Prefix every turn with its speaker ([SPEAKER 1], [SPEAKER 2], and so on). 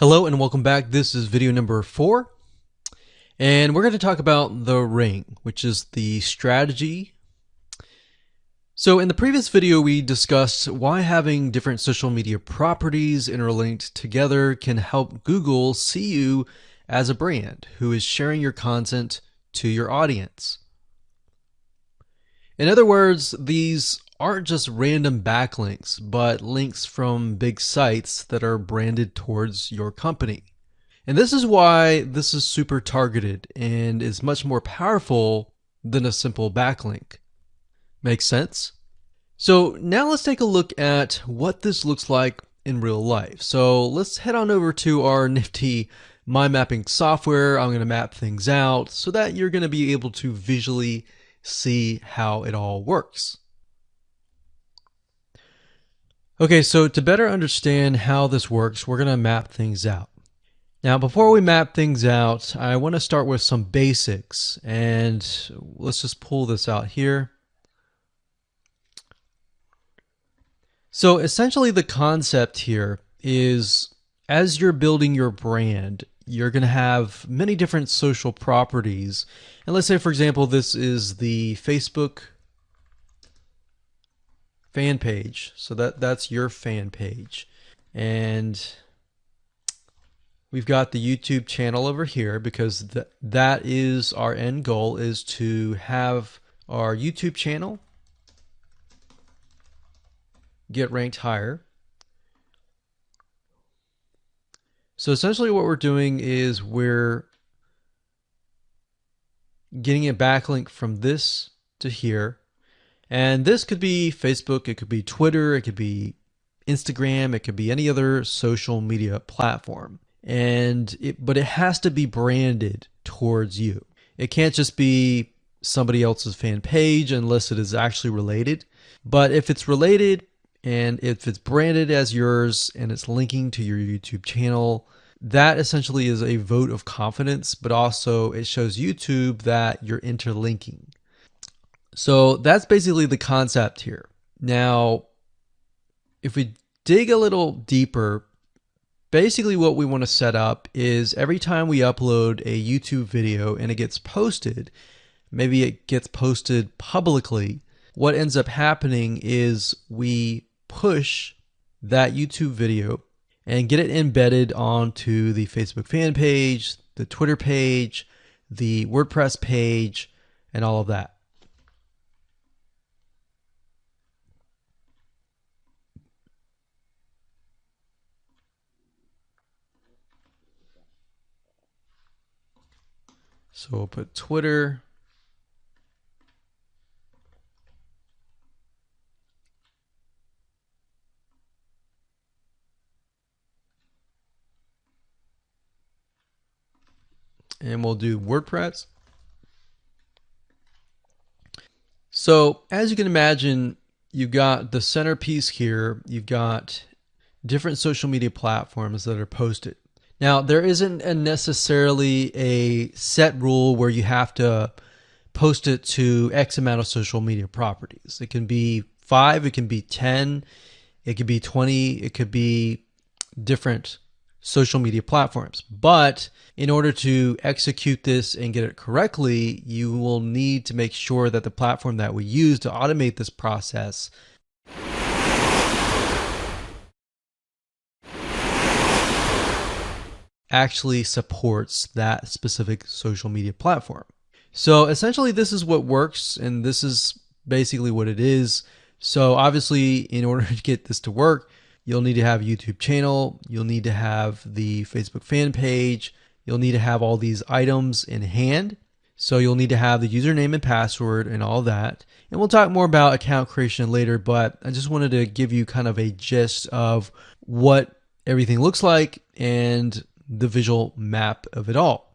[SPEAKER 1] Hello and welcome back. This is video number four. And we're going to talk about the ring, which is the strategy. So in the previous video, we discussed why having different social media properties interlinked together can help Google see you as a brand who is sharing your content to your audience. In other words, these aren't just random backlinks, but links from big sites that are branded towards your company. And this is why this is super targeted and is much more powerful than a simple backlink. Makes sense? So now let's take a look at what this looks like in real life. So let's head on over to our nifty mind mapping software. I'm going to map things out so that you're going to be able to visually see how it all works. Okay, so to better understand how this works, we're going to map things out. Now, before we map things out, I want to start with some basics, and let's just pull this out here. So essentially the concept here is as you're building your brand, you're going to have many different social properties. And let's say, for example, this is the Facebook fan page. So that that's your fan page. And we've got the YouTube channel over here because th that is our end goal is to have our YouTube channel get ranked higher. So essentially what we're doing is we're getting a backlink from this to here and this could be Facebook, it could be Twitter, it could be Instagram, it could be any other social media platform. And it, but it has to be branded towards you. It can't just be somebody else's fan page unless it is actually related. But if it's related and if it's branded as yours and it's linking to your YouTube channel, that essentially is a vote of confidence, but also it shows YouTube that you're interlinking. So that's basically the concept here. Now, if we dig a little deeper, basically what we want to set up is every time we upload a YouTube video and it gets posted, maybe it gets posted publicly, what ends up happening is we push that YouTube video and get it embedded onto the Facebook fan page, the Twitter page, the WordPress page, and all of that. So we'll put Twitter. And we'll do WordPress. So as you can imagine, you've got the centerpiece here. You've got different social media platforms that are posted. Now, there isn't a necessarily a set rule where you have to post it to X amount of social media properties. It can be five, it can be 10, it could be 20, it could be different social media platforms. But in order to execute this and get it correctly, you will need to make sure that the platform that we use to automate this process actually supports that specific social media platform. So essentially this is what works and this is basically what it is. So obviously in order to get this to work, you'll need to have a YouTube channel, you'll need to have the Facebook fan page, you'll need to have all these items in hand. So you'll need to have the username and password and all that. And we'll talk more about account creation later, but I just wanted to give you kind of a gist of what everything looks like and the visual map of it all.